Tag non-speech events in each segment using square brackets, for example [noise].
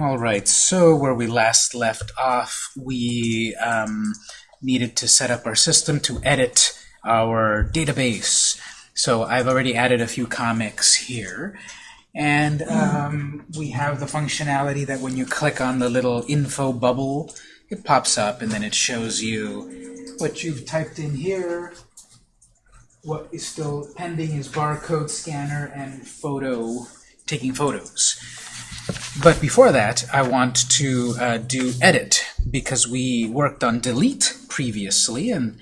All right, so where we last left off, we um, needed to set up our system to edit our database. So I've already added a few comics here. And um, we have the functionality that when you click on the little info bubble, it pops up and then it shows you what you've typed in here. What is still pending is barcode scanner and photo, taking photos. But before that, I want to uh, do edit because we worked on delete previously, and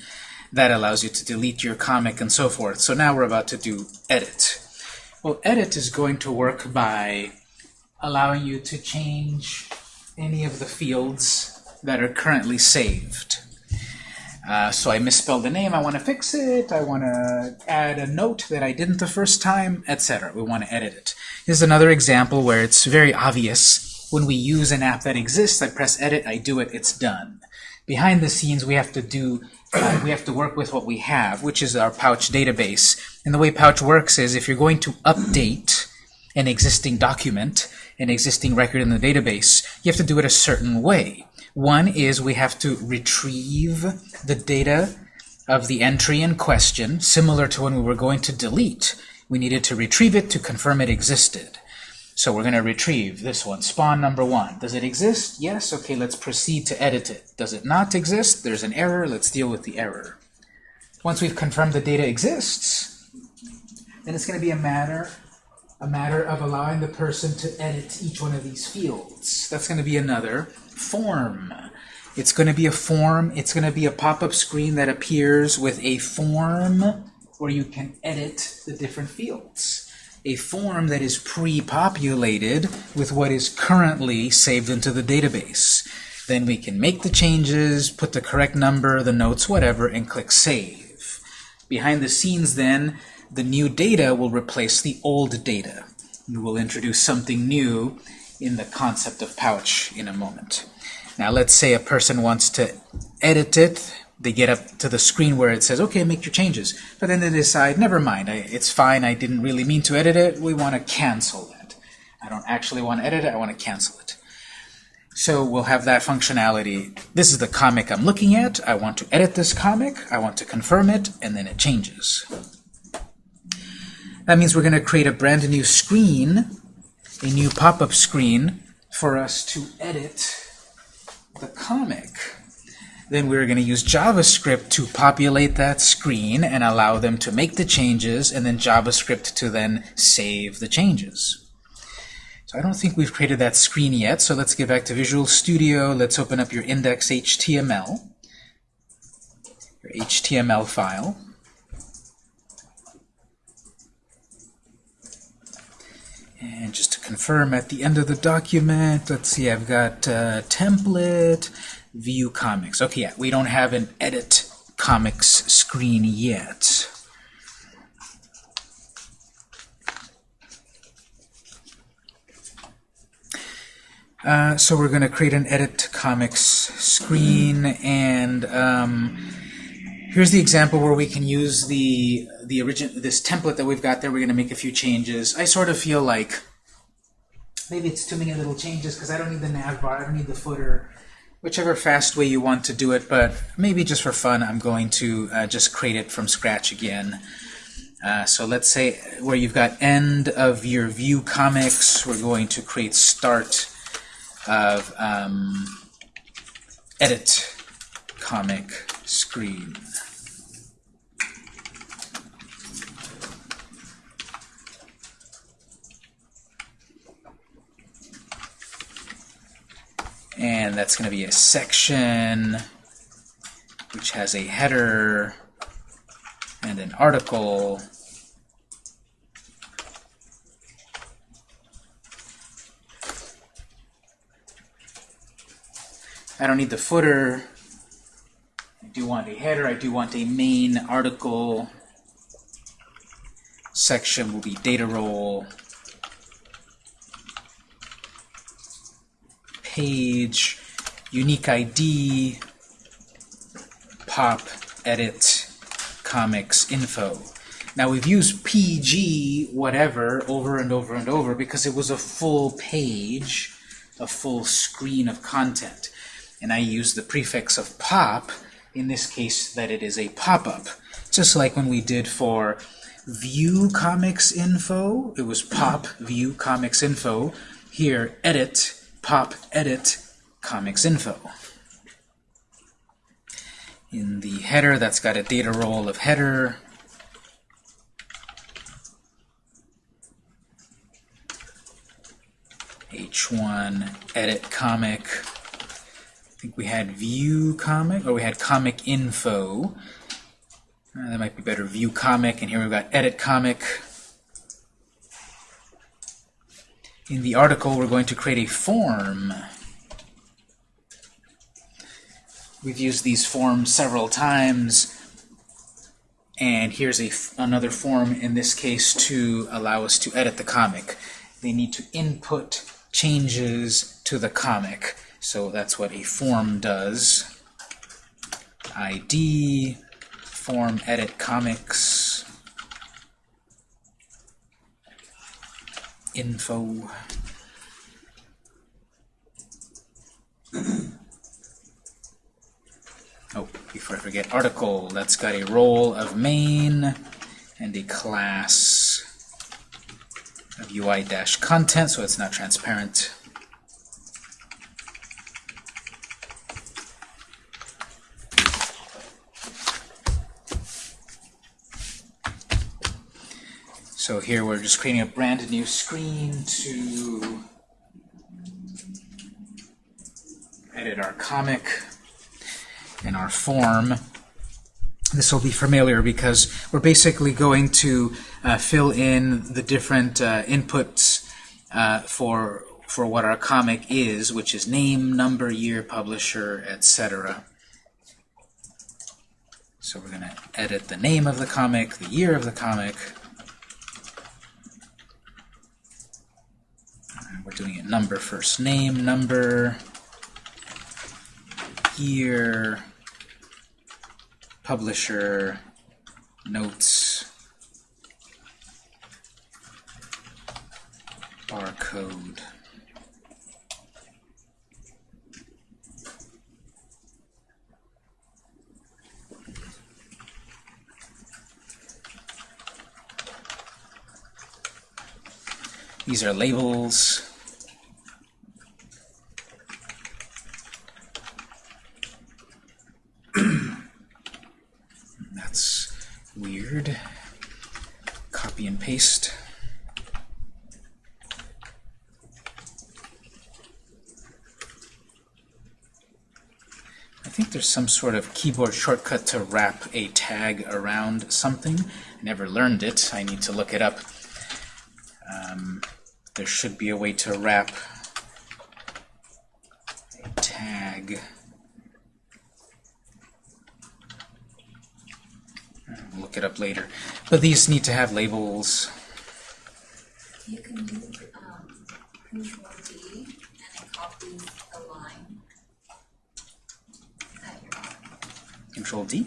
that allows you to delete your comic and so forth. So now we're about to do edit. Well, edit is going to work by allowing you to change any of the fields that are currently saved. Uh, so I misspelled the name, I want to fix it, I want to add a note that I didn't the first time, etc. We want to edit it. Here's another example where it's very obvious. When we use an app that exists, I press edit, I do it, it's done. Behind the scenes, we have to do uh, we have to work with what we have, which is our Pouch database. And the way Pouch works is if you're going to update an existing document, an existing record in the database, you have to do it a certain way. One is we have to retrieve the data of the entry in question, similar to when we were going to delete we needed to retrieve it to confirm it existed. So we're going to retrieve this one, spawn number one. Does it exist? Yes. Okay, let's proceed to edit it. Does it not exist? There's an error. Let's deal with the error. Once we've confirmed the data exists, then it's going to be a matter a matter of allowing the person to edit each one of these fields. That's going to be another form. It's going to be a form. It's going to be a pop-up screen that appears with a form where you can edit the different fields. A form that is pre-populated with what is currently saved into the database. Then we can make the changes, put the correct number, the notes, whatever, and click Save. Behind the scenes then, the new data will replace the old data. We will introduce something new in the concept of pouch in a moment. Now let's say a person wants to edit it they get up to the screen where it says, okay, make your changes. But then they decide, never mind, I, it's fine, I didn't really mean to edit it, we want to cancel that. I don't actually want to edit it, I want to cancel it. So we'll have that functionality. This is the comic I'm looking at. I want to edit this comic, I want to confirm it, and then it changes. That means we're going to create a brand new screen, a new pop-up screen, for us to edit the comic. Then we're going to use JavaScript to populate that screen and allow them to make the changes, and then JavaScript to then save the changes. So I don't think we've created that screen yet, so let's get back to Visual Studio. Let's open up your index.html, your HTML file. And just to confirm, at the end of the document, let's see, I've got uh, template, view comics. Okay, yeah, we don't have an edit comics screen yet. Uh, so we're going to create an edit comics screen, and um, here's the example where we can use the the original this template that we've got there. We're going to make a few changes. I sort of feel like maybe it's too many little changes because I don't need the nav bar, I don't need the footer whichever fast way you want to do it, but maybe just for fun, I'm going to uh, just create it from scratch again. Uh, so let's say where you've got end of your view comics, we're going to create start of um, edit comic screen. and that's going to be a section which has a header and an article I don't need the footer I do want a header I do want a main article section will be data role page, unique ID, pop, edit, comics, info. Now we've used PG whatever over and over and over because it was a full page. a full screen of content. And I use the prefix of pop, in this case that it is a pop-up. Just like when we did for view comics info, it was pop view comics info. Here, edit, pop edit comics info. In the header, that's got a data role of header. H1 edit comic. I think we had view comic, or we had comic info. Uh, that might be better, view comic, and here we've got edit comic. In the article, we're going to create a form. We've used these forms several times, and here's a another form in this case to allow us to edit the comic. They need to input changes to the comic. So that's what a form does. ID, form edit comics, info. oh, before I forget, article, that's got a role of main and a class of UI-content, so it's not transparent. So here we're just creating a brand new screen to edit our comic and our form. This will be familiar because we're basically going to uh, fill in the different uh, inputs uh, for for what our comic is, which is name, number, year, publisher, etc. So we're going to edit the name of the comic, the year of the comic, we're doing it number first. Name, number, year, publisher, notes, barcode. These are labels. That's weird. Copy and paste. I think there's some sort of keyboard shortcut to wrap a tag around something. I never learned it. I need to look it up. Um, there should be a way to wrap a tag. Look it up later. But these need to have labels. You can do um, Control D and it copies the line that you're on. Control D.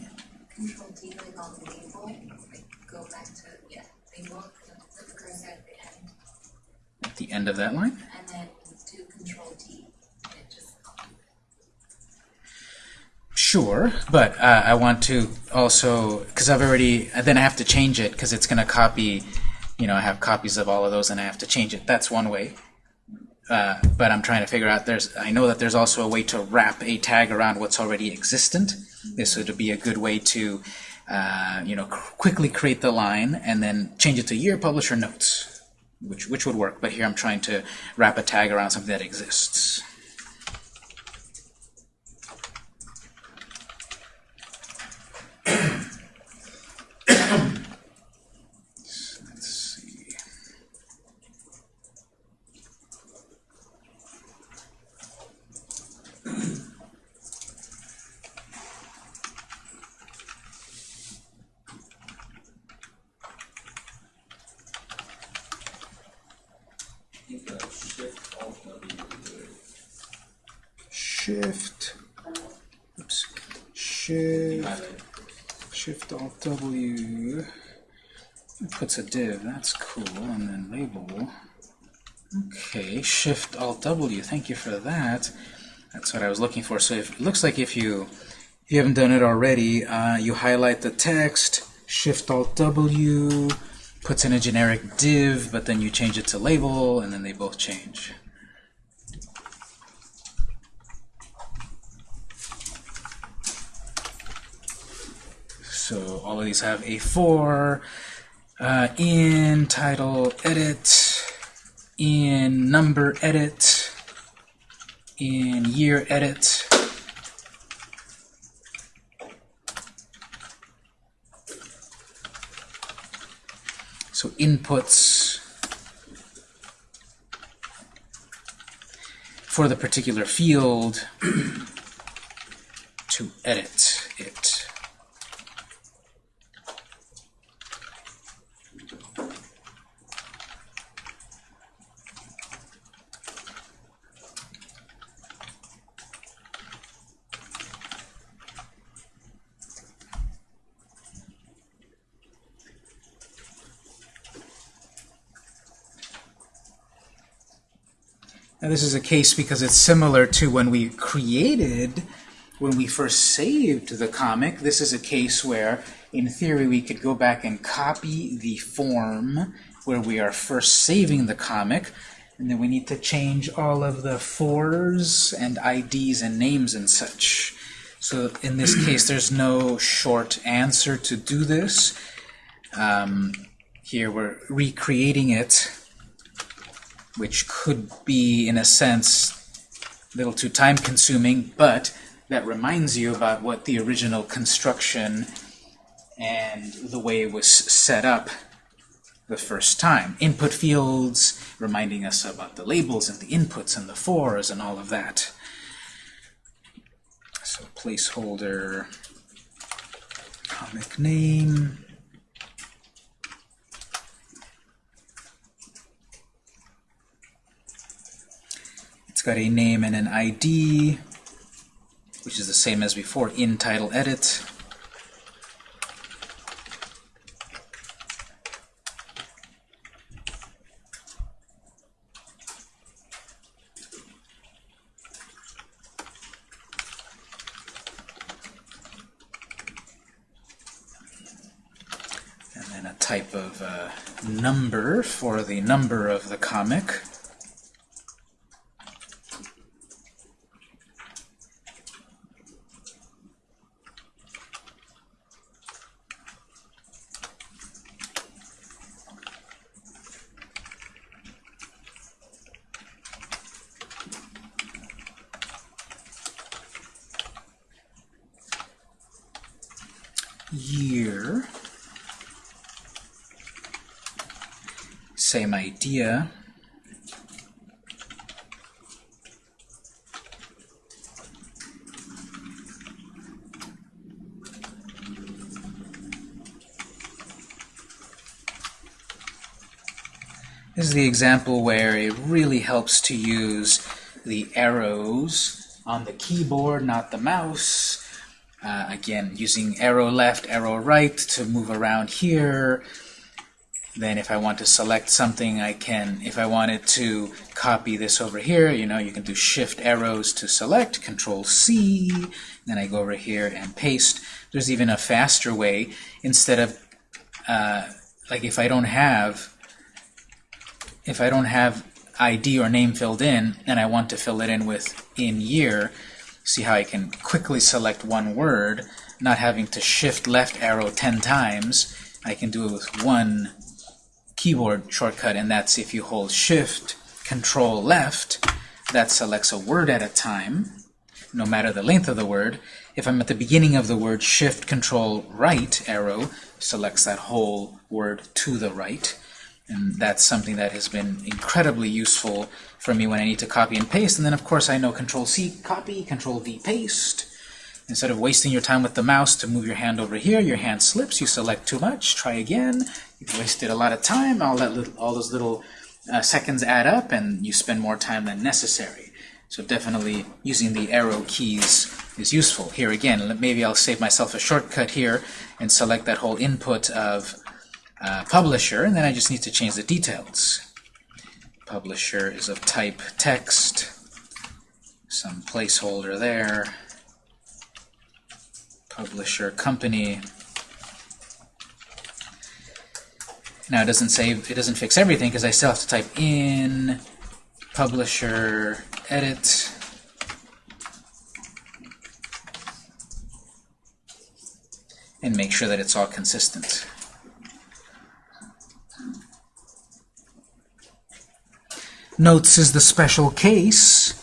Control D, like on the label, like go back to, yeah, label, the cursor at the end, At the end of that line. and then do Control D, and it just copies. Sure, but uh, I want to also, because I've already, then I have to change it because it's going to copy, you know, I have copies of all of those and I have to change it. That's one way. Uh, but I'm trying to figure out, there's, I know that there's also a way to wrap a tag around what's already existent. This would be a good way to, uh, you know, qu- quickly create the line and then change it to year publisher notes, which, which would work. But here I'm trying to wrap a tag around something that exists. Let's see. Shift. Oops. Shift. Shift Alt W. It puts a div. That's cool. And then label. Okay, Shift Alt W. Thank you for that. That's what I was looking for. So if, it looks like if you if you haven't done it already, uh, you highlight the text, Shift Alt W, puts in a generic div, but then you change it to label, and then they both change. So all of these have A4, uh, in title edit, in number edit, in year edit. So inputs for the particular field [clears throat] to edit it. Now this is a case because it's similar to when we created, when we first saved the comic. This is a case where, in theory, we could go back and copy the form where we are first saving the comic, and then we need to change all of the fors and IDs and names and such. So in this [clears throat] case, there's no short answer to do this. Um, here we're recreating it which could be, in a sense, a little too time-consuming, but that reminds you about what the original construction and the way it was set up the first time. Input fields, reminding us about the labels and the inputs and the fors and all of that. So placeholder, comic name, It's got a name and an ID, which is the same as before, in title edit. And then a type of uh, number for the number of the comic. year. Same idea. This the example where it really helps to use the arrows on the keyboard, not the mouse. Uh, again, using arrow left, arrow right to move around here. Then if I want to select something, I can, if I wanted to copy this over here, you know, you can do shift arrows to select, control C, then I go over here and paste. There's even a faster way, instead of, uh, like if I don't have, if I don't have ID or name filled in, and I want to fill it in with in year, see how I can quickly select one word, not having to shift left arrow 10 times. I can do it with one keyboard shortcut, and that's if you hold shift, control left, that selects a word at a time, no matter the length of the word. If I'm at the beginning of the word, shift, control right arrow selects that whole word to the right. And that's something that has been incredibly useful for me when I need to copy and paste. And then, of course, I know Control-C, copy, Control-V, paste. Instead of wasting your time with the mouse to move your hand over here, your hand slips, you select too much, try again. You've wasted a lot of time, all, that little, all those little uh, seconds add up, and you spend more time than necessary. So definitely using the arrow keys is useful. Here again, maybe I'll save myself a shortcut here and select that whole input of uh, publisher, and then I just need to change the details. Publisher is of type text. Some placeholder there. Publisher company. Now it doesn't say it doesn't fix everything because I still have to type in publisher edit and make sure that it's all consistent. Notes is the special case.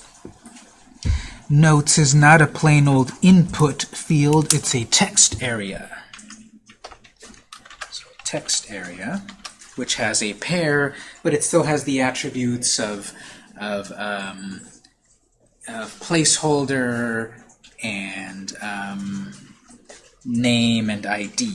Notes is not a plain old input field, it's a text area. So text area, which has a pair, but it still has the attributes of, of, um, of placeholder and um, name and ID.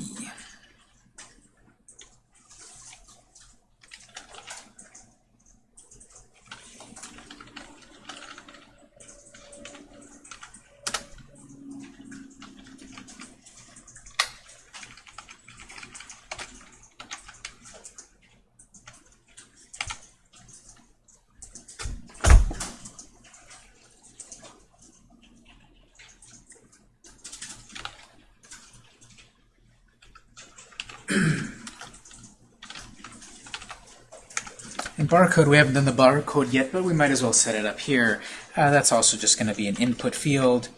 Barcode, we haven't done the barcode yet, but we might as well set it up here. Uh, that's also just going to be an input field,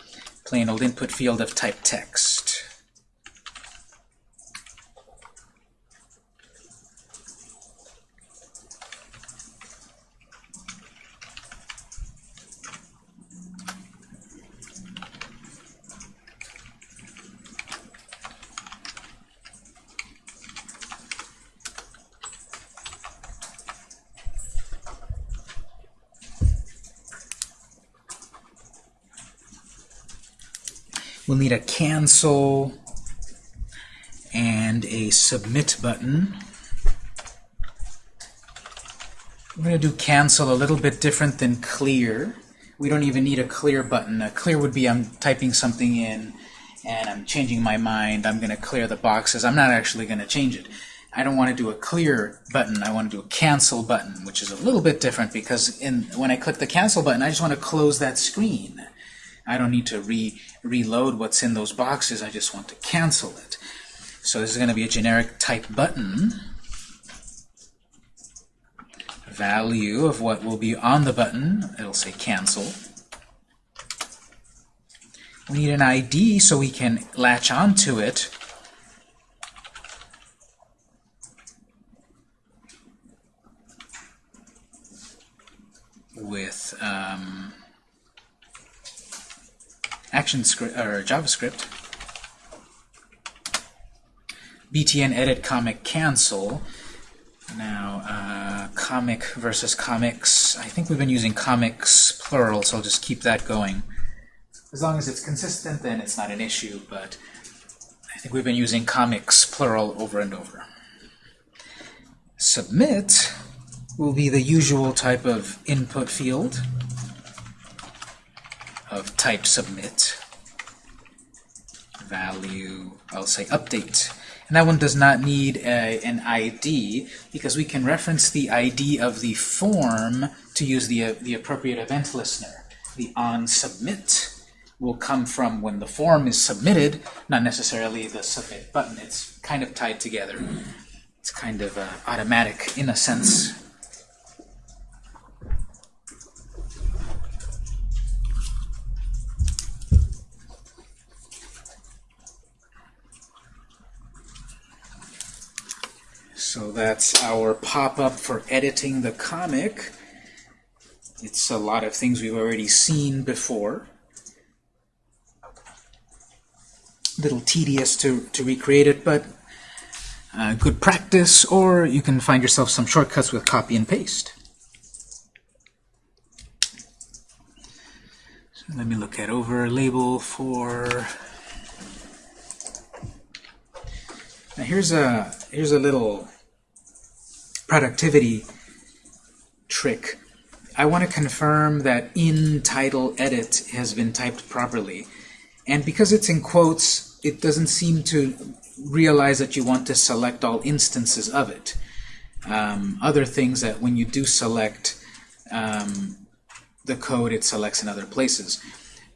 plain old input field of type text. We'll need a cancel and a submit button. We're going to do cancel a little bit different than clear. We don't even need a clear button. A clear would be I'm typing something in and I'm changing my mind. I'm going to clear the boxes. I'm not actually going to change it. I don't want to do a clear button. I want to do a cancel button, which is a little bit different because in, when I click the cancel button, I just want to close that screen. I don't need to re reload what's in those boxes. I just want to cancel it. So this is going to be a generic type button. Value of what will be on the button. It'll say cancel. We need an ID so we can latch onto it. with um, ActionScript or JavaScript. btn edit comic cancel. Now, uh, comic versus comics. I think we've been using comics plural, so I'll just keep that going. As long as it's consistent, then it's not an issue, but I think we've been using comics plural over and over. Submit will be the usual type of input field of type submit. Value, I'll say update. And that one does not need a, an ID because we can reference the ID of the form to use the, uh, the appropriate event listener. The on submit will come from when the form is submitted, not necessarily the submit button. It's kind of tied together. It's kind of uh, automatic in a sense. So that's our pop-up for editing the comic. It's a lot of things we've already seen before. A little tedious to, to recreate it, but uh, good practice, or you can find yourself some shortcuts with copy and paste. So let me look at over label for... Now here's a here's a little productivity trick. I want to confirm that in title edit has been typed properly. And because it's in quotes, it doesn't seem to realize that you want to select all instances of it. Um, other things that when you do select um, the code it selects in other places.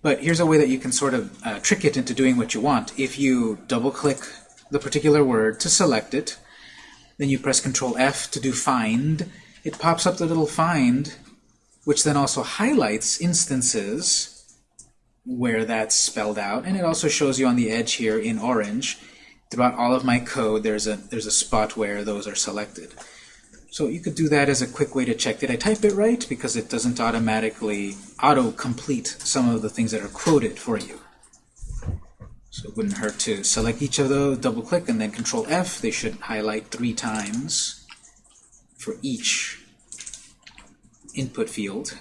But here's a way that you can sort of uh, trick it into doing what you want. If you double-click the particular word to select it, then you press Control F to do find, it pops up the little find, which then also highlights instances where that's spelled out, and it also shows you on the edge here in orange. Throughout all of my code, there's a there's a spot where those are selected. So you could do that as a quick way to check, did I type it right? Because it doesn't automatically auto-complete some of the things that are quoted for you. So it wouldn't hurt to select each of those, double-click, and then Control-F. They should highlight three times for each input field.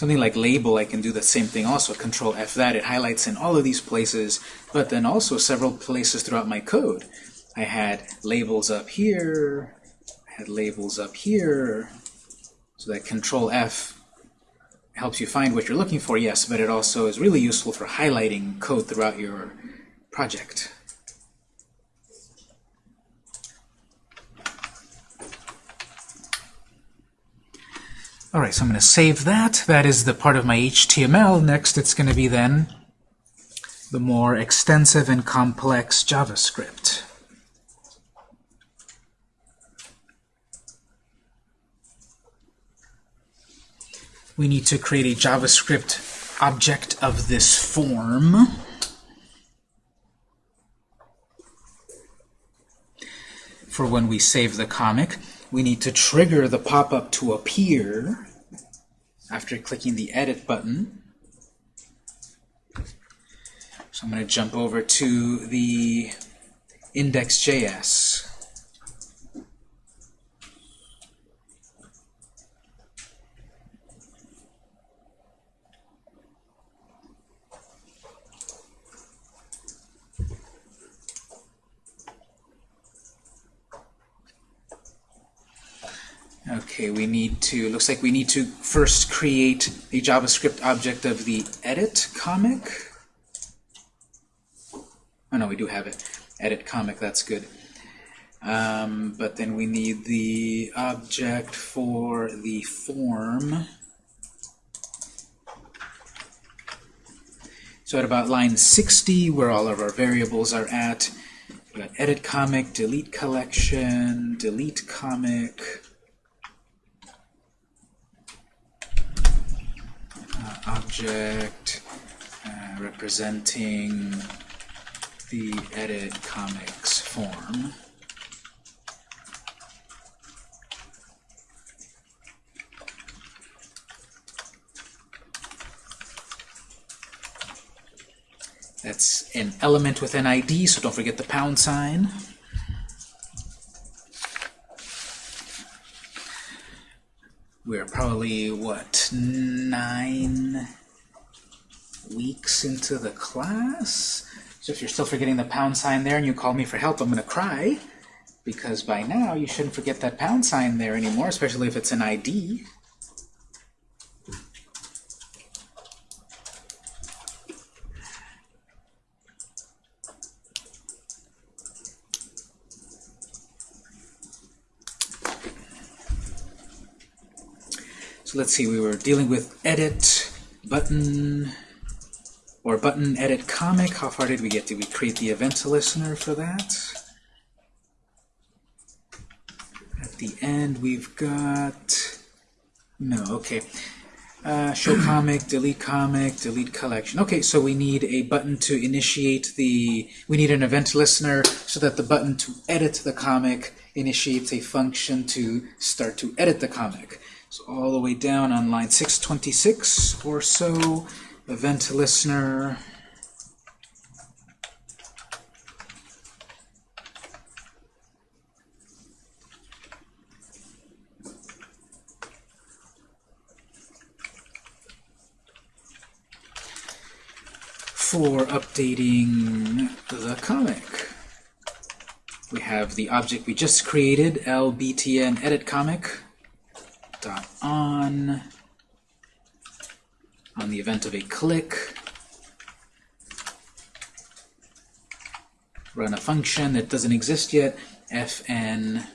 Something like label, I can do the same thing also. Control F that. It highlights in all of these places, but then also several places throughout my code. I had labels up here, I had labels up here, so that Control F helps you find what you're looking for, yes, but it also is really useful for highlighting code throughout your project. All right, so I'm going to save that. That is the part of my HTML. Next, it's going to be then the more extensive and complex JavaScript. We need to create a JavaScript object of this form. For when we save the comic we need to trigger the pop-up to appear after clicking the Edit button. So I'm going to jump over to the index.js. Okay, we need to, looks like we need to first create a JavaScript object of the edit comic. Oh no, we do have it. Edit comic, that's good. Um, but then we need the object for the form. So at about line 60, where all of our variables are at, we got edit comic, delete collection, delete comic, object uh, representing the edit comics form. That's an element with an ID, so don't forget the pound sign. we're probably, what, nine weeks into the class? So if you're still forgetting the pound sign there and you call me for help, I'm going to cry. Because by now, you shouldn't forget that pound sign there anymore, especially if it's an ID. So let's see, we were dealing with edit, button, or button edit comic. How far did we get? Did we create the event listener for that? At the end, we've got... No, okay. Uh, show [clears throat] comic, delete comic, delete collection. Okay, so we need a button to initiate the... We need an event listener so that the button to edit the comic initiates a function to start to edit the comic. So all the way down on line 626 or so, event listener. For updating the comic. We have the object we just created, lbtn edit comic run on the event of a click. Run a function that doesn't exist yet, fn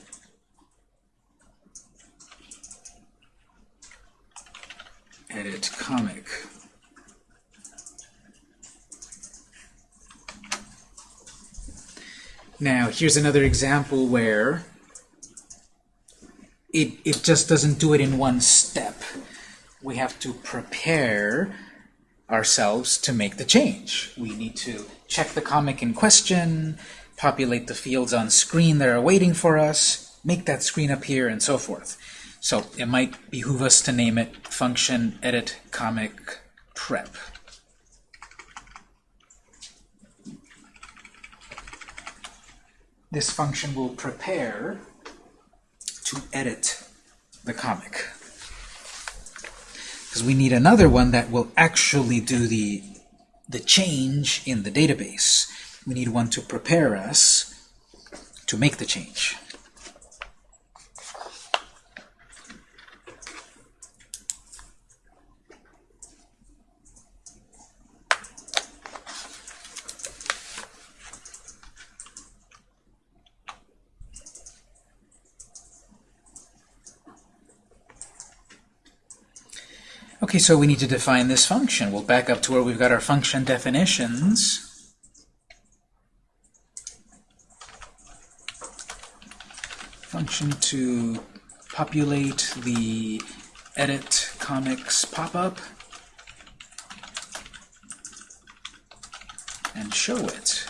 edit comic. Now, here's another example where it, it just doesn't do it in one step. We have to prepare ourselves to make the change. We need to check the comic in question, populate the fields on screen that are waiting for us, make that screen appear, and so forth. So it might behoove us to name it function edit comic prep. This function will prepare to edit the comic. Because we need another one that will actually do the, the change in the database. We need one to prepare us to make the change. Okay, so we need to define this function. We'll back up to where we've got our function definitions. Function to populate the edit comics pop-up and show it.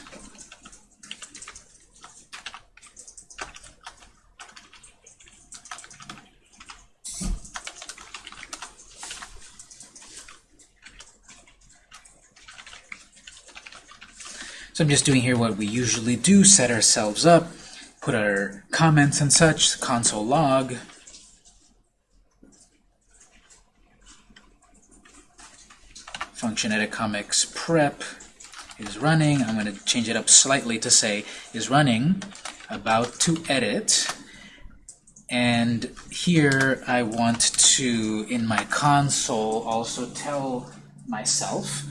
So I'm just doing here what we usually do, set ourselves up, put our comments and such, console log. Function edit comics prep is running. I'm going to change it up slightly to say is running, about to edit. And here I want to, in my console, also tell myself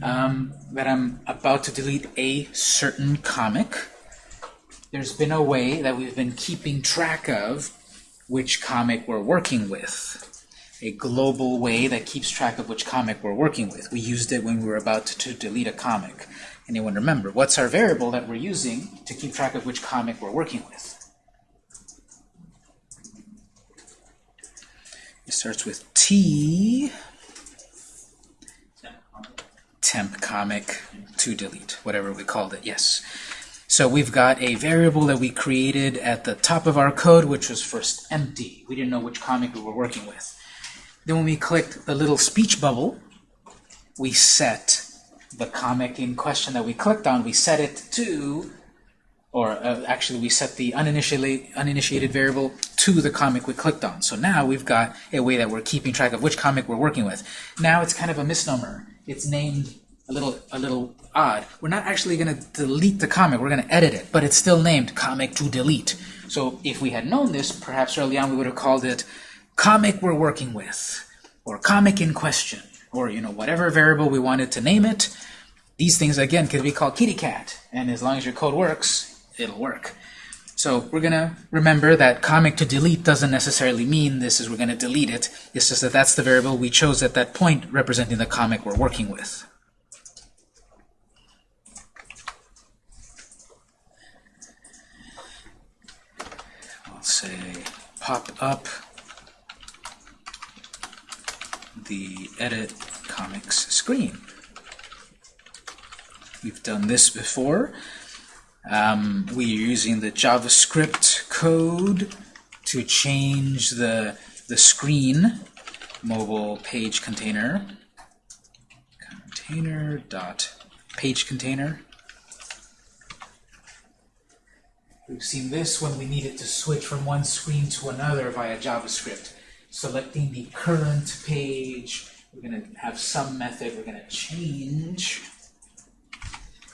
um, that I'm about to delete a certain comic. There's been a way that we've been keeping track of which comic we're working with. A global way that keeps track of which comic we're working with. We used it when we were about to, delete a comic. Anyone remember? What's our variable that we're using to keep track of which comic we're working with? It starts with T temp comic to delete, whatever we called it, yes. So we've got a variable that we created at the top of our code, which was first empty. We didn't know which comic we were working with. Then when we clicked the little speech bubble, we set the comic in question that we clicked on, we set it to, or uh, actually we set the uninitiated, uninitiated variable to the comic we clicked on. So now we've got a way that we're keeping track of which comic we're working with. Now it's kind of a misnomer. It's named a little a little odd. We're not actually going to delete the comic. We're going to edit it, but it's still named comic to delete. So if we had known this, perhaps early on we would have called it comic we're working with, or comic in question, or you know whatever variable we wanted to name it. These things again could be called kitty cat, and as long as your code works, it'll work. So we're going to remember that comic to delete doesn't necessarily mean this is we're going to delete it. It's just that that's the variable we chose at that point representing the comic we're working with. Say pop up the edit comics screen. We've done this before. Um, we're using the JavaScript code to change the, the screen mobile page container container dot page container We've seen this when we needed to switch from one screen to another via JavaScript. Selecting the current page, we're going to have some method. We're going to change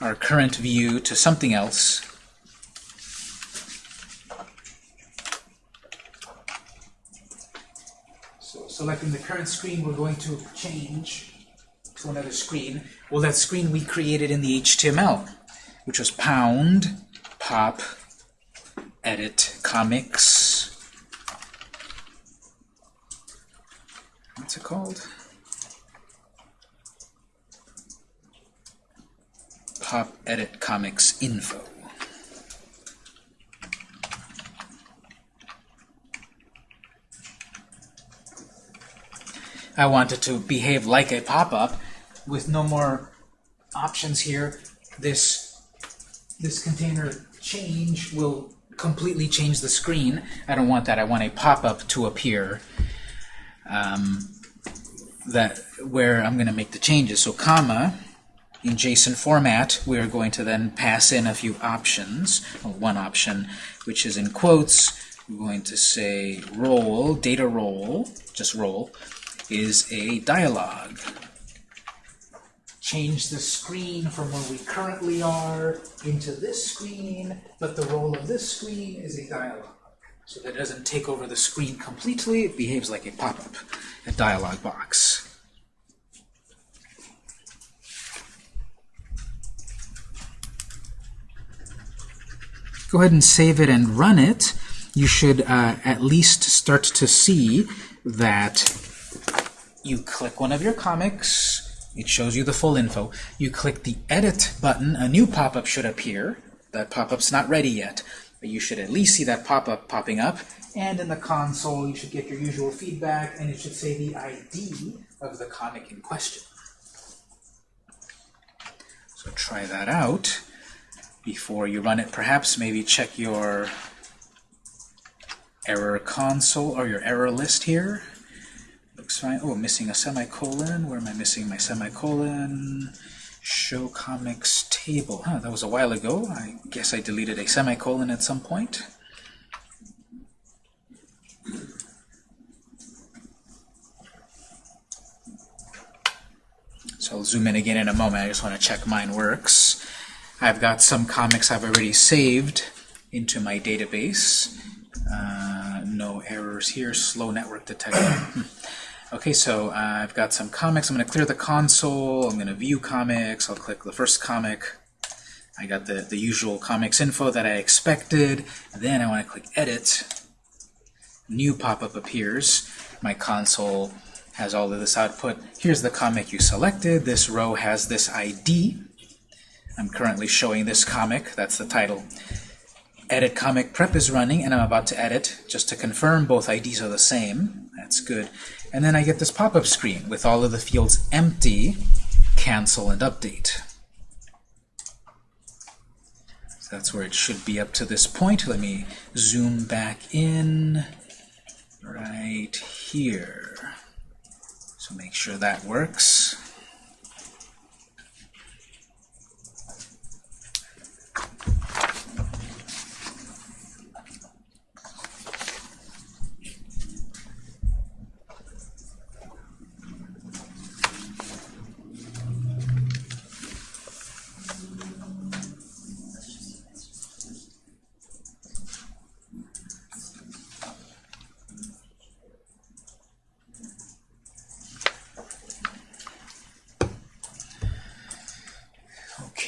our current view to something else. So selecting the current screen, we're going to change to another screen. Well, that screen we created in the HTML, which was pound pop edit comics. What's it called? Pop edit comics info. I want it to behave like a pop-up with no more options here. This, this container change will completely change the screen. I don't want that. I want a pop-up to appear um, that where I'm going to make the changes. So comma, in JSON format, we're going to then pass in a few options. Well, one option, which is in quotes. We're going to say role, data role, just role, is a dialog. Change the screen from where we currently are into this screen, but the role of this screen is a dialog. So that it doesn't take over the screen completely, it behaves like a pop-up, a dialog box. Go ahead and save it and run it. You should uh, at least start to see that you click one of your comics, it shows you the full info. You click the Edit button, a new pop-up should appear. That pop-up's not ready yet, but you should at least see that pop-up popping up. And in the console, you should get your usual feedback, and it should say the ID of the comic in question. So try that out before you run it. Perhaps maybe check your error console or your error list here. Oh, missing a semicolon. Where am I missing my semicolon? Show comics table. Huh, that was a while ago. I guess I deleted a semicolon at some point. So I'll zoom in again in a moment. I just want to check mine works. I've got some comics I've already saved into my database. Uh, no errors here. Slow network detected. Okay, so uh, I've got some comics. I'm going to clear the console. I'm going to view comics. I'll click the first comic. I got the, the usual comics info that I expected. Then I want to click Edit. New pop-up appears. My console has all of this output. Here's the comic you selected. This row has this ID. I'm currently showing this comic. That's the title. Edit comic prep is running, and I'm about to edit. Just to confirm, both IDs are the same. That's good. And then I get this pop-up screen with all of the fields empty, cancel and update. So that's where it should be up to this point. Let me zoom back in right here. So make sure that works.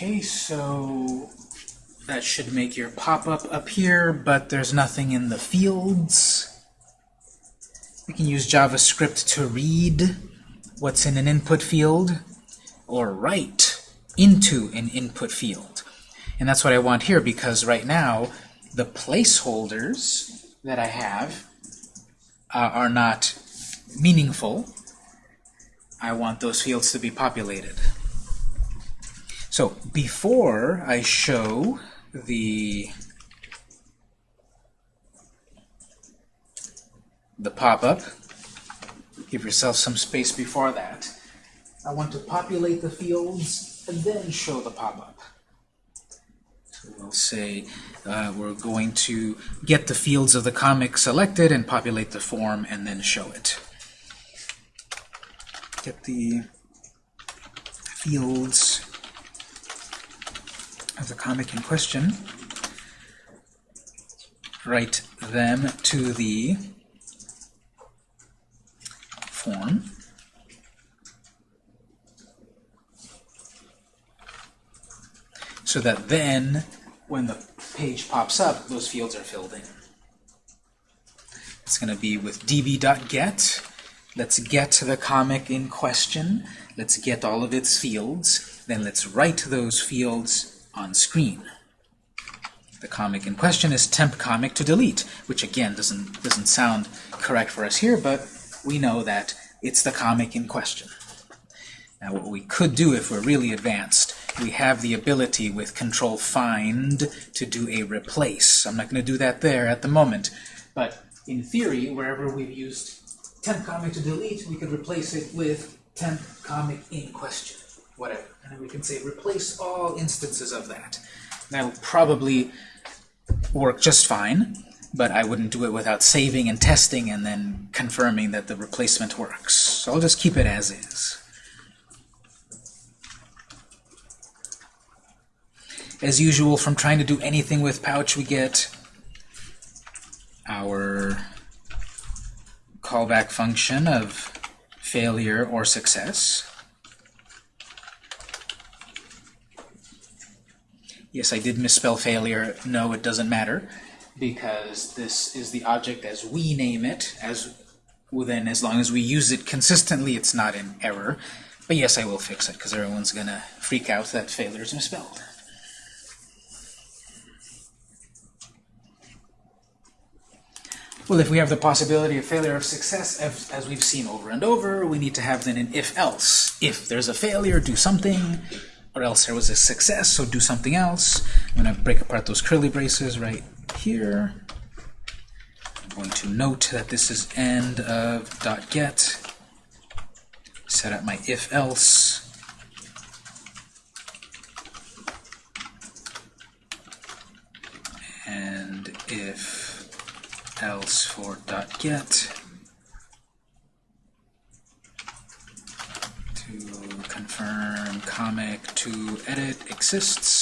Okay, so that should make your pop-up appear, but there's nothing in the fields. We can use JavaScript to read what's in an input field or write into an input field. And that's what I want here because right now the placeholders that I have uh, are not meaningful. I want those fields to be populated. So before I show the the pop-up, give yourself some space before that. I want to populate the fields and then show the pop-up. So we'll say uh, we're going to get the fields of the comic selected and populate the form and then show it. Get the fields of the comic in question, write them to the form. So that then, when the page pops up, those fields are filled in. It's going to be with db.get. Let's get the comic in question. Let's get all of its fields. Then let's write those fields on screen. The comic in question is temp comic to delete, which again doesn't doesn't sound correct for us here, but we know that it's the comic in question. Now what we could do if we're really advanced, we have the ability with control find to do a replace. I'm not going to do that there at the moment, but in theory, wherever we've used temp comic to delete, we could replace it with temp comic in question, whatever. And we can say replace all instances of that. That'll probably work just fine, but I wouldn't do it without saving and testing and then confirming that the replacement works. So I'll just keep it as is. As usual, from trying to do anything with Pouch, we get our callback function of failure or success. Yes, I did misspell failure. No, it doesn't matter, because this is the object as we name it, as well, then as long as we use it consistently, it's not in error. But yes, I will fix it, because everyone's going to freak out that failure is misspelled. Well, if we have the possibility of failure of success, as, as we've seen over and over, we need to have then an if-else. If there's a failure, do something, or else there was a success, so do something else. I'm going to break apart those curly braces right here. I'm going to note that this is end of dot .get. Set up my if-else. And if else for dot .get to confirm comic to edit exists.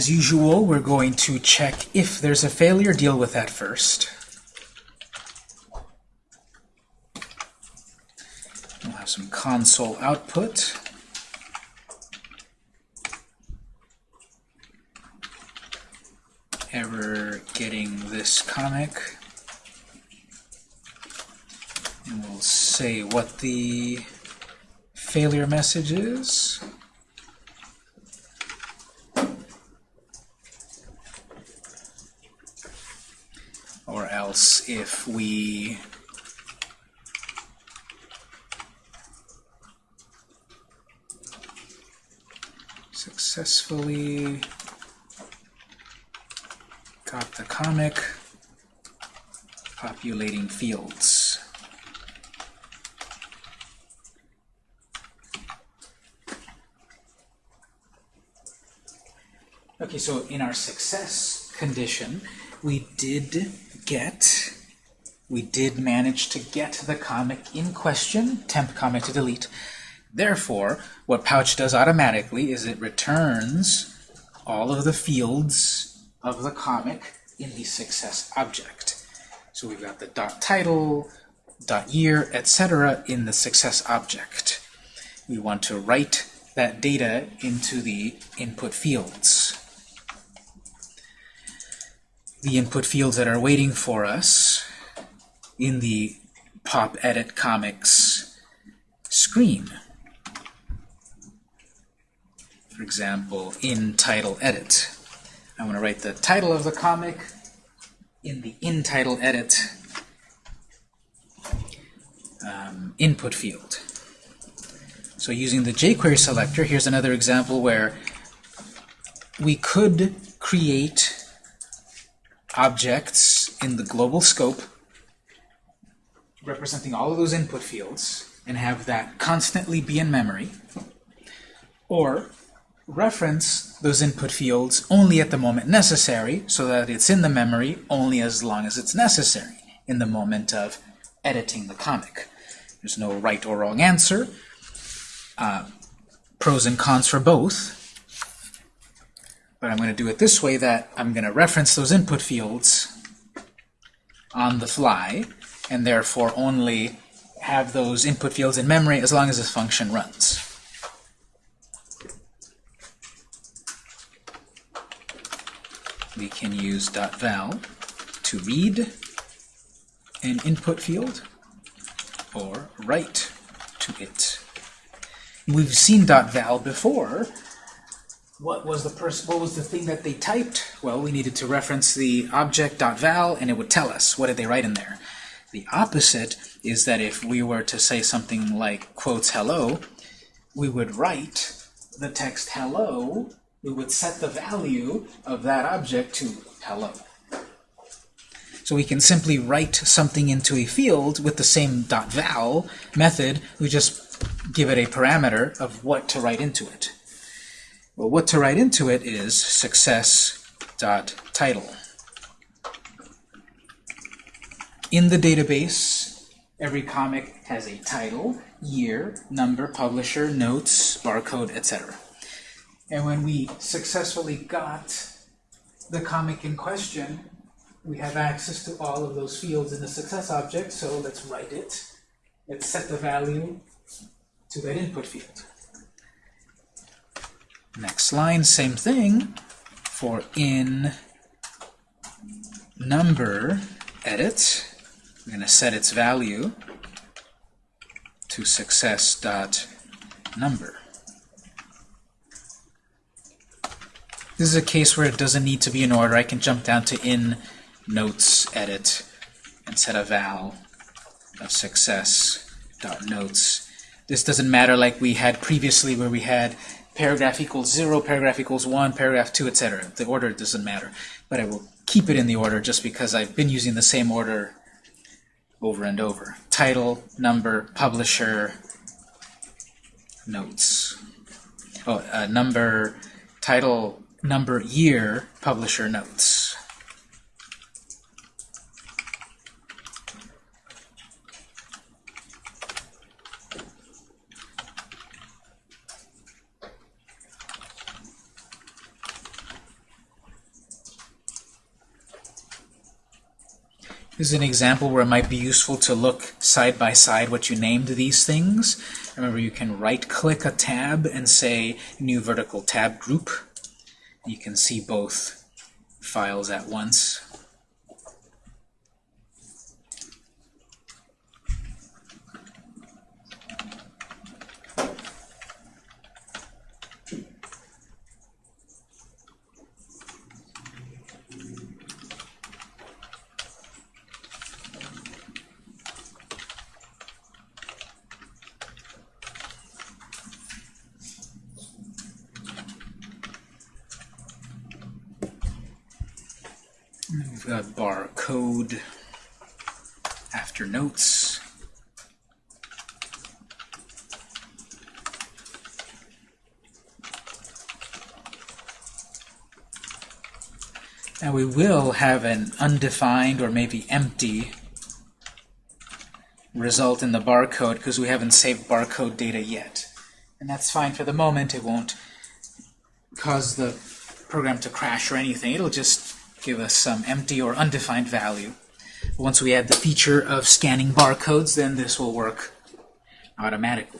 As usual, we're going to check if there's a failure, deal with that first. We'll have some console output. Error getting this comic. And we'll say what the failure message is. Or else if we successfully got the comic populating fields. Okay, so in our success condition, we did get, we did manage to get the comic in question, temp comic to delete. Therefore, what Pouch does automatically is it returns all of the fields of the comic in the success object. So we've got the dot title, dot year, etc. in the success object. We want to write that data into the input fields the input fields that are waiting for us in the pop edit comics screen. For example, in title edit. I want to write the title of the comic in the in title edit um, input field. So using the jQuery selector, here's another example where we could create objects in the global scope representing all of those input fields and have that constantly be in memory, or reference those input fields only at the moment necessary so that it's in the memory only as long as it's necessary in the moment of editing the comic. There's no right or wrong answer. Uh, pros and cons for both. But I'm going to do it this way that I'm going to reference those input fields on the fly and therefore only have those input fields in memory as long as this function runs. We can use .val to read an input field or write to it. We've seen .val before. What was the? What was the thing that they typed? Well, we needed to reference the object .val, and it would tell us what did they write in there. The opposite is that if we were to say something like quotes hello, we would write the text hello, we would set the value of that object to hello. So we can simply write something into a field with the same .val method, we just give it a parameter of what to write into it. Well, what to write into it is success.title. In the database, every comic has a title, year, number, publisher, notes, barcode, etc. And when we successfully got the comic in question, we have access to all of those fields in the success object, so let's write it. Let's set the value to that input field. Next line, same thing for in number edit. We're going to set its value to success.number. This is a case where it doesn't need to be in order. I can jump down to in notes edit and set a val of success.notes. This doesn't matter like we had previously where we had paragraph equals 0, paragraph equals 1, paragraph 2, etc. The order doesn't matter. But I will keep it in the order just because I've been using the same order over and over. Title, number, publisher, notes. Oh, uh, number, title, number, year, publisher, notes. This is an example where it might be useful to look side by side what you named these things. Remember, you can right-click a tab and say New Vertical Tab Group. You can see both files at once. We've got barcode after notes. Now we will have an undefined or maybe empty result in the barcode because we haven't saved barcode data yet. And that's fine for the moment. It won't cause the program to crash or anything. It'll just give us some empty or undefined value. Once we add the feature of scanning barcodes, then this will work automatically.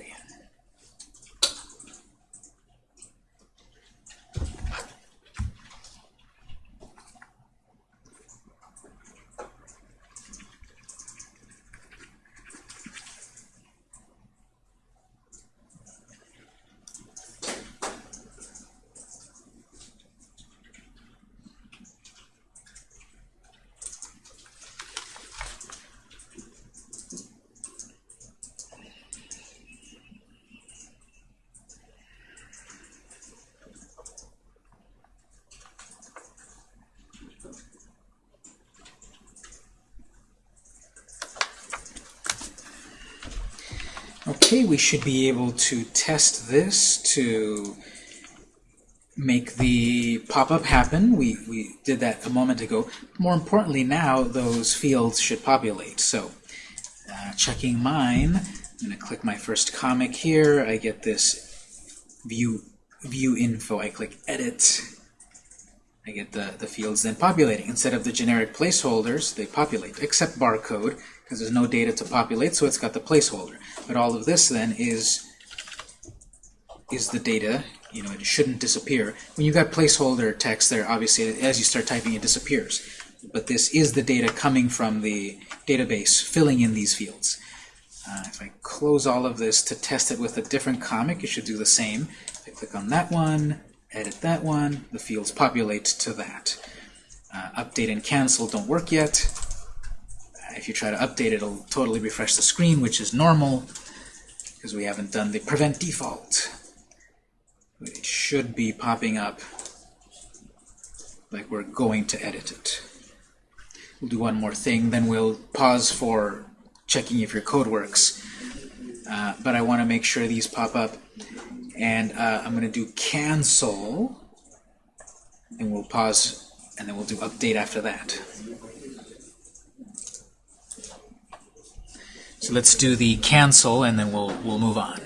Should be able to test this to make the pop-up happen. We, we did that a moment ago. More importantly, now those fields should populate. So, uh, checking mine, I'm going to click my first comic here. I get this view view info. I click edit. I get the, the fields then populating. Instead of the generic placeholders, they populate, except barcode, because there's no data to populate, so it's got the placeholder. But all of this then is is the data. You know, it shouldn't disappear. When you've got placeholder text there, obviously, as you start typing, it disappears. But this is the data coming from the database, filling in these fields. Uh, if I close all of this to test it with a different comic, it should do the same. If I click on that one, edit that one, the fields populate to that. Uh, update and cancel don't work yet. If you try to update, it it'll totally refresh the screen, which is normal, because we haven't done the prevent default. It should be popping up like we're going to edit it. We'll do one more thing, then we'll pause for checking if your code works. Uh, but I want to make sure these pop up. And uh, I'm going to do cancel, and we'll pause, and then we'll do update after that. So let's do the cancel, and then we'll, we'll move on.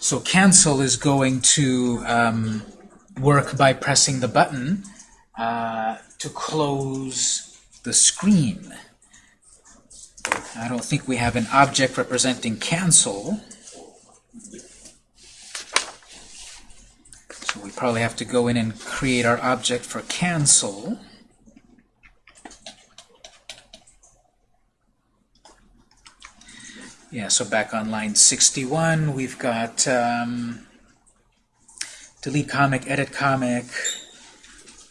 So cancel is going to um, work by pressing the button uh, to close the screen. I don't think we have an object representing cancel. So we probably have to go in and create our object for cancel. Yeah, so back on line 61, we've got um, delete comic, edit comic.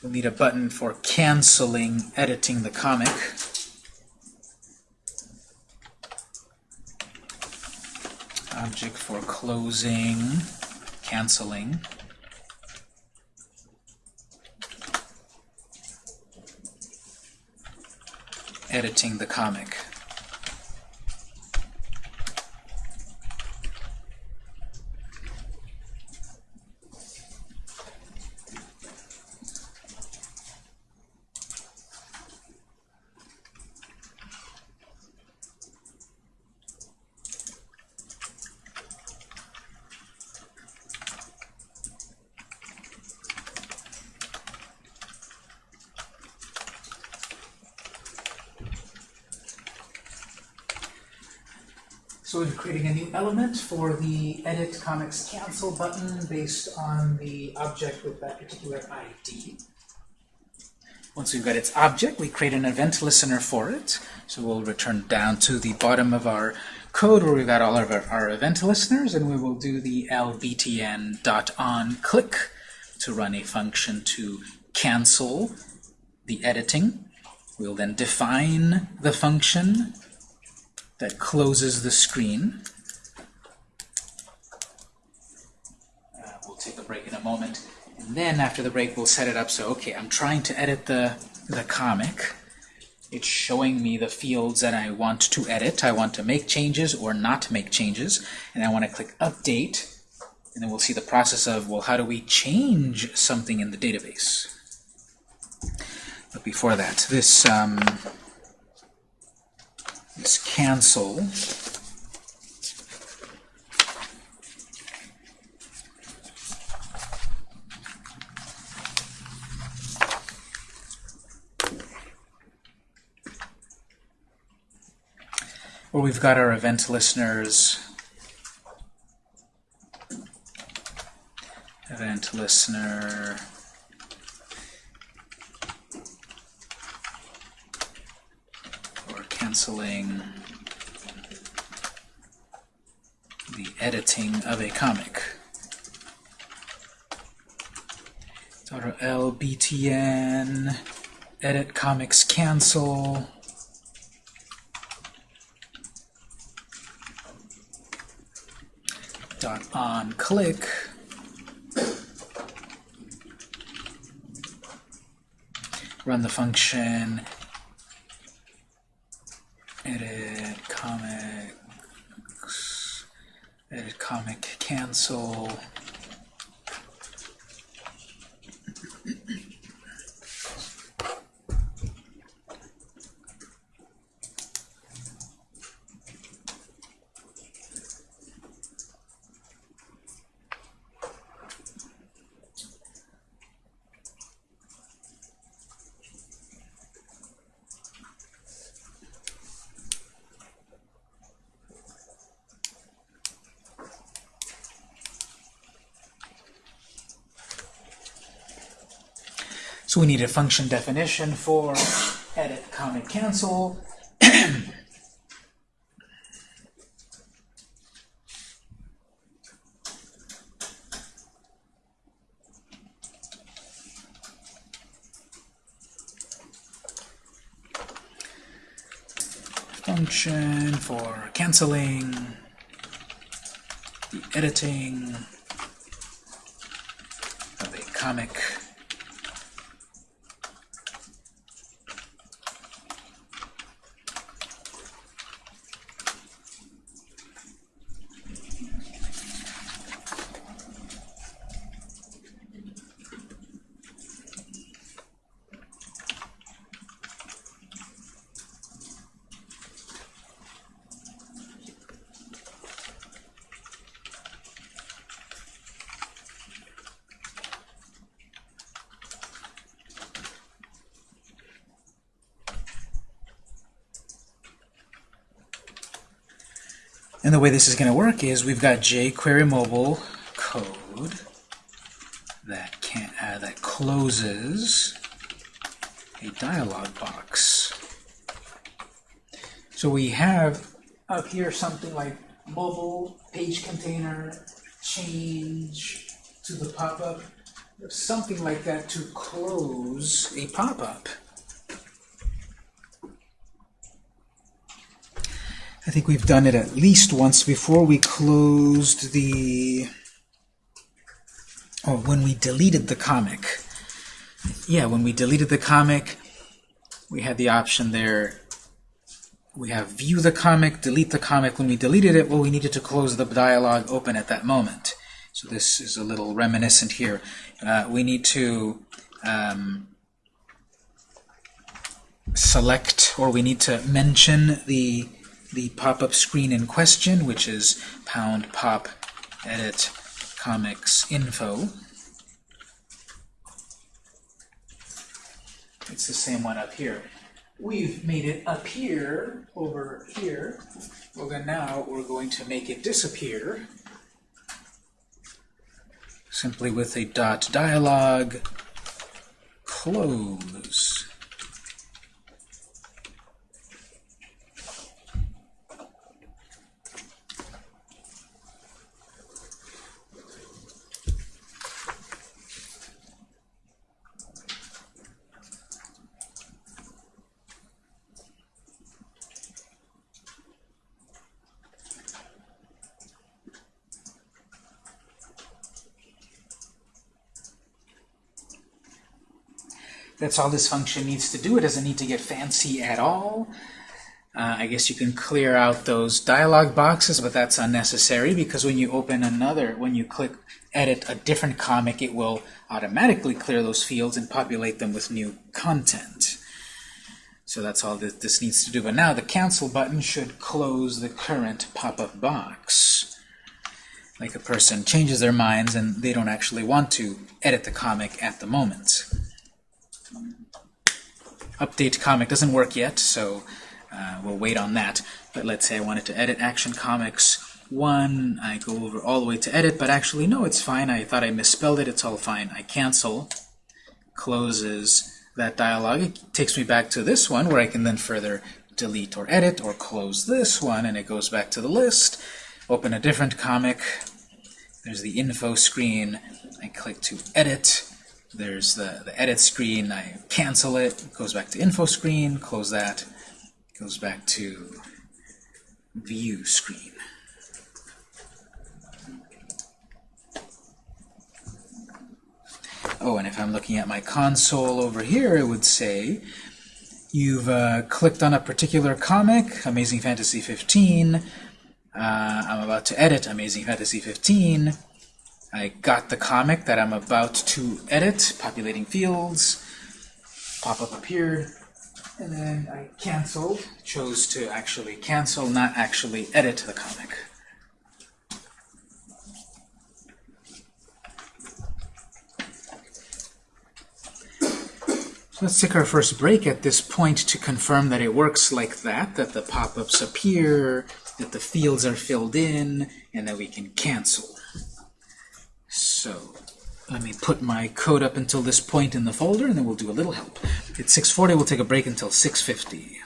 We'll need a button for canceling, editing the comic. Object for closing, canceling. Editing the comic. So we're creating a new element for the Edit Comics Cancel button based on the object with that particular ID. Once we've got its object, we create an event listener for it. So we'll return down to the bottom of our code where we've got all of our, our event listeners, and we will do the lbtn.onClick to run a function to cancel the editing. We'll then define the function that closes the screen. Uh, we'll take a break in a moment. And then after the break, we'll set it up so, okay, I'm trying to edit the, the comic. It's showing me the fields that I want to edit. I want to make changes or not make changes. And I want to click Update. And then we'll see the process of, well, how do we change something in the database? But before that, this... Um, Let's cancel. We've got our event listeners. Event listener. Or canceling the editing of a comic. .lbtn edit comics cancel dot on click. Run the function edit comic cancel. We need a function definition for edit, comment, cancel. Function for canceling, the editing of a comic. Way this is going to work is we've got jQuery mobile code that can uh, that closes a dialog box. So we have up here something like mobile page container change to the pop-up, something like that to close a pop-up. I think we've done it at least once before. We closed the... Oh, when we deleted the comic. Yeah, when we deleted the comic, we had the option there. We have view the comic, delete the comic. When we deleted it, well, we needed to close the dialog open at that moment. So this is a little reminiscent here. Uh, we need to um, select, or we need to mention the the pop-up screen in question, which is pound pop edit comics info. It's the same one up here. We've made it appear over here. Well, then now we're going to make it disappear simply with a dot dialog close. That's all this function needs to do. It doesn't need to get fancy at all. Uh, I guess you can clear out those dialog boxes, but that's unnecessary because when you open another, when you click edit a different comic, it will automatically clear those fields and populate them with new content. So that's all that this needs to do. But now the cancel button should close the current pop-up box. Like a person changes their minds and they don't actually want to edit the comic at the moment update comic doesn't work yet, so uh, we'll wait on that. But let's say I wanted to edit Action Comics 1. I go over all the way to edit, but actually, no, it's fine. I thought I misspelled it. It's all fine. I cancel, closes that dialog. It takes me back to this one, where I can then further delete or edit, or close this one, and it goes back to the list. Open a different comic. There's the info screen. I click to edit there's the, the edit screen, I cancel it, goes back to info screen, close that, goes back to view screen. Oh, and if I'm looking at my console over here, it would say you've uh, clicked on a particular comic, Amazing Fantasy 15. Uh, I'm about to edit Amazing Fantasy 15. I got the comic that I'm about to edit, populating fields, pop-up appeared, and then I canceled, chose to actually cancel, not actually edit the comic. So let's take our first break at this point to confirm that it works like that, that the pop-ups appear, that the fields are filled in, and that we can cancel. So let me put my code up until this point in the folder, and then we'll do a little help. It's 6.40, we'll take a break until 6.50.